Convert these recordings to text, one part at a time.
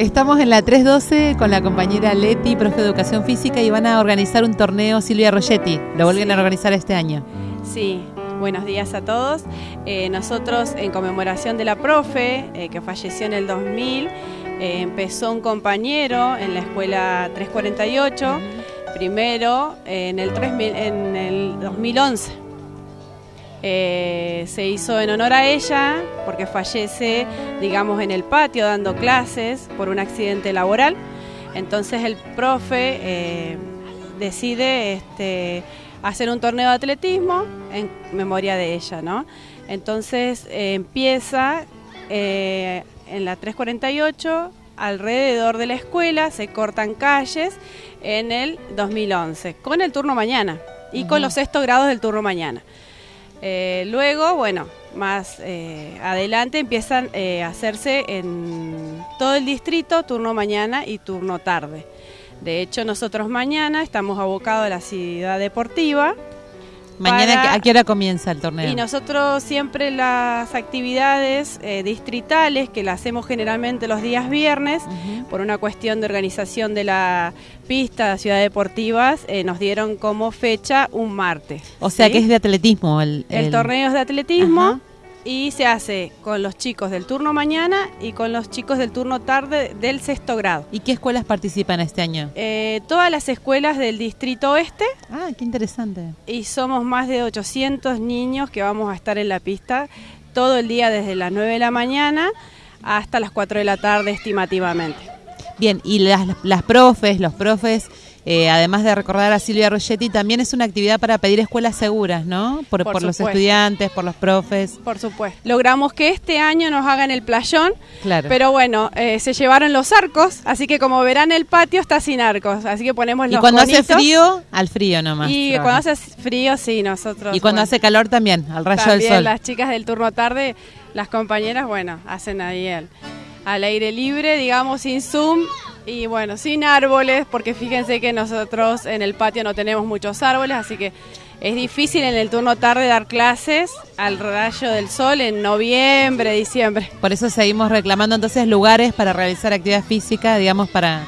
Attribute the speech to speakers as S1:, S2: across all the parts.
S1: Estamos en la 312 con la compañera Leti, profe de Educación Física, y van a organizar un torneo Silvia Rogetti. Lo vuelven
S2: Sí.
S1: a organizar este año.
S2: Sí, buenos días a todos. Eh, nosotros, en conmemoración de la profe, eh, que falleció en el 2000, eh, empezó un compañero en la escuela 348, primero en, el 3000 en el 2011. Eh, se hizo en honor a ella porque fallece, digamos, en el patio dando clases por un accidente laboral. Entonces el profe eh, decide este, hacer un torneo de atletismo en memoria de ella, ¿no? Entonces eh, empieza en la 348 alrededor de la escuela, se cortan calles en el 2011 con el turno mañana y con los sexto grados del turno mañana. Eh, luego, bueno, más eh, adelante empiezan eh, a hacerse en todo el distrito turno mañana y turno tarde. De hecho, nosotros mañana estamos abocados a la ciudad deportiva
S1: Mañana,
S2: Para-
S1: ¿a qué hora comienza el torneo?
S2: y nosotros siempre las actividades eh, distritales, que las hacemos generalmente los días viernes, por una cuestión de organización de la pista de Ciudad Deportivas, eh, nos dieron como fecha un martes.
S1: O sea
S2: ¿sí?
S1: que es de atletismo el,
S2: El, torneo es de atletismo
S1: Ajá.
S2: Y se hace con los chicos del turno mañana y con los chicos del turno tarde del sexto grado.
S1: ¿Y qué escuelas participan este año?
S2: Eh, todas las escuelas del distrito oeste
S1: Ah, qué interesante.
S2: y somos más de 800 niños que vamos a estar en la pista todo el día desde las 9 de la mañana hasta las 4 de la tarde estimativamente.
S1: Bien, y las, las profes, los profes, eh, además de recordar a Silvia Rogetti, también es una actividad para pedir escuelas seguras, ¿no? Por,
S2: Por
S1: por los estudiantes, por los profes.
S2: Por supuesto. Logramos que este año nos hagan el playón,
S1: Claro.
S2: pero bueno, eh, se llevaron los arcos, así que como verán el patio está sin arcos, así que ponemos
S1: y
S2: los
S1: cuando hace frío, al frío nomás.
S2: Y cuando hace frío, sí, nosotros.
S1: Y cuando
S2: bueno,
S1: hace calor también, al rayo del
S2: también
S1: sol.
S2: las chicas del turno tarde, las compañeras, bueno, hacen ahí el, al aire libre, digamos, sin Zoom y bueno, sin árboles, porque fíjense que nosotros en el patio no tenemos muchos árboles, así que es difícil en el turno tarde dar clases al rayo del sol en noviembre, diciembre.
S1: Por eso seguimos reclamando entonces lugares para realizar actividad física, digamos, para,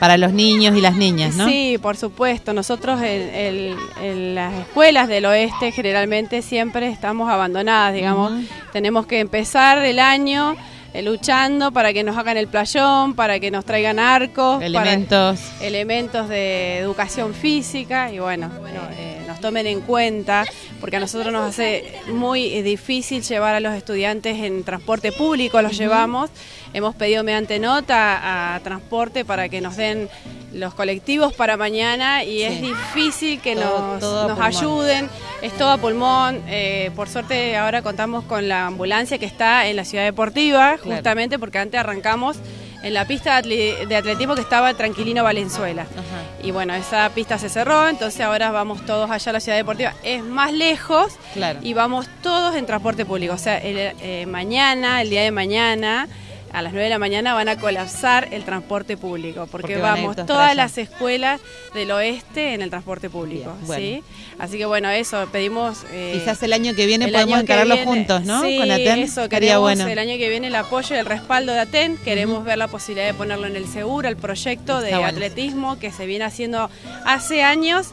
S1: para los niños y las niñas, ¿no?
S2: Sí, por supuesto. Nosotros en, en- en las escuelas del oeste generalmente siempre estamos abandonadas, digamos. Tenemos que empezar el año eh, luchando para que nos hagan el playón, para que nos traigan arcos, para-
S1: Elementos.
S2: elementos de educación física. Y bueno, eh, nos tomen en cuenta porque a nosotros nos hace muy eh, difícil llevar a los estudiantes en transporte público, los llevamos, hemos pedido mediante nota a transporte para que nos den los colectivos para mañana y es difícil que
S1: Todo-
S2: nos,
S1: todo
S2: ayuden, es todo a pulmón, eh, por suerte ahora contamos con la ambulancia que está en la ciudad deportiva,
S1: Claro.
S2: justamente porque antes arrancamos en la pista de atle- de atletismo que estaba Tranquilino Valenzuela.
S1: Ajá.
S2: Y bueno, esa pista se cerró, entonces ahora vamos todos allá a la ciudad deportiva. Es más lejos
S1: Claro.
S2: y vamos todos en transporte público. O sea, el, eh, mañana, el día de mañana, a las 9 de la mañana van a colapsar el transporte público, porque, vamos todas las escuelas del oeste en el transporte público.
S1: Bien, bueno.
S2: ¿sí? Así que bueno, eso, pedimos... eh,
S1: Quizás el año que viene podemos encararlo juntos, ¿no?
S2: Sí,
S1: Con ATEN.
S2: eso, queremos
S1: bueno.
S2: el año que viene el apoyo y el respaldo de ATEN. Queremos ver la posibilidad de ponerlo en el seguro, el proyecto de
S1: bueno.
S2: atletismo que se viene haciendo hace años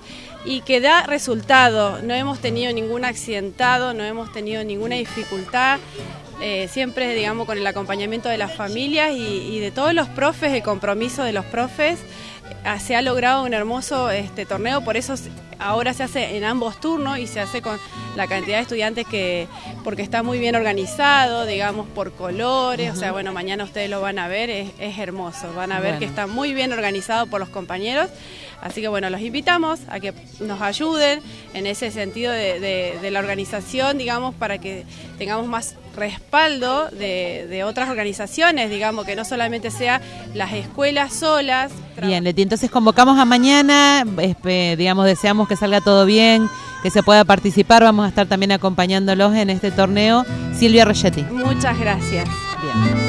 S2: y que da resultado. No hemos tenido ningún accidentado, no hemos tenido ninguna dificultad. Eh, siempre, digamos, con el acompañamiento de las familias y, y de todos los profes, el compromiso de los profes, eh, se ha logrado un hermoso este torneo, por eso ahora se hace en ambos turnos y se hace con la cantidad de estudiantes que, porque está muy bien organizado, digamos, por colores, o sea, bueno, mañana ustedes lo van a ver, es, es hermoso, van a ver
S1: Bueno.
S2: que está muy bien organizado por los compañeros, así que bueno, los invitamos a que nos ayuden en ese sentido de, de- de la organización, digamos, para que tengamos más respaldo de, de otras organizaciones, digamos, que no solamente sea las escuelas solas.
S1: Bien, Leti, entonces convocamos a mañana, digamos, deseamos que salga todo bien, que se pueda participar, vamos a estar también acompañándolos en este torneo. Silvia Rogetti.
S2: Muchas gracias.
S1: Bien.